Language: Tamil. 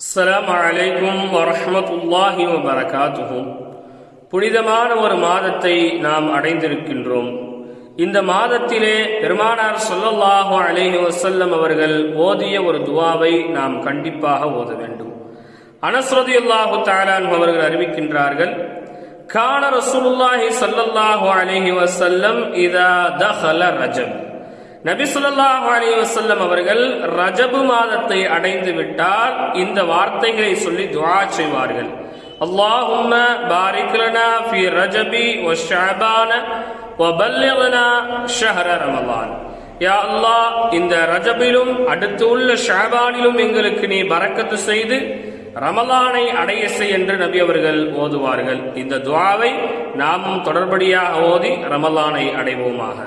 அஸ்லாம் அலைக்கும் வரமத்துல்லாஹி வபரகாத்துஹு. புனிதமான ஒரு மாதத்தை நாம் அடைந்திருக்கின்றோம். இந்த மாதத்திலே பெருமானார் சொல்லல்லாஹு அலேஹி வசல்லம் அவர்கள் ஓதிய ஒரு துவாவை நாம் கண்டிப்பாக ஓத வேண்டும். அனஸ்ரதி அல்லாஹு தஆலா அவர்கள் அறிவிக்கின்றார்கள் கான ரசூலுல்லாஹி சல்லல்லாஹு அலேஹி வசல்லம் இதா தஹல ரஜம். நபி ஸல்லல்லாஹு அலைஹி அவர்கள் ரஜபு மாதத்தை அடைந்து விட்டால் இந்த வார்த்தைகளை சொல்லி துவா செய்வார்கள். اللهم بارك لنا ஃபி ரஜபி وشعبان وبلغنا شهر رمضان ஷஹர ரமலான். யா அல்லாஹ் இந்த ரஜபிலும் அடுத்து உள்ள ஷாபானிலும் எங்களுக்கு நீ பரக்கத்து செய்து ரமலானை அடைய செய் என்று நபி அவர்கள் ஓதுவார்கள். இந்த துவாவை நாமும் தொடர்படியாக ஓதி ரமலானை அடைவோமாக.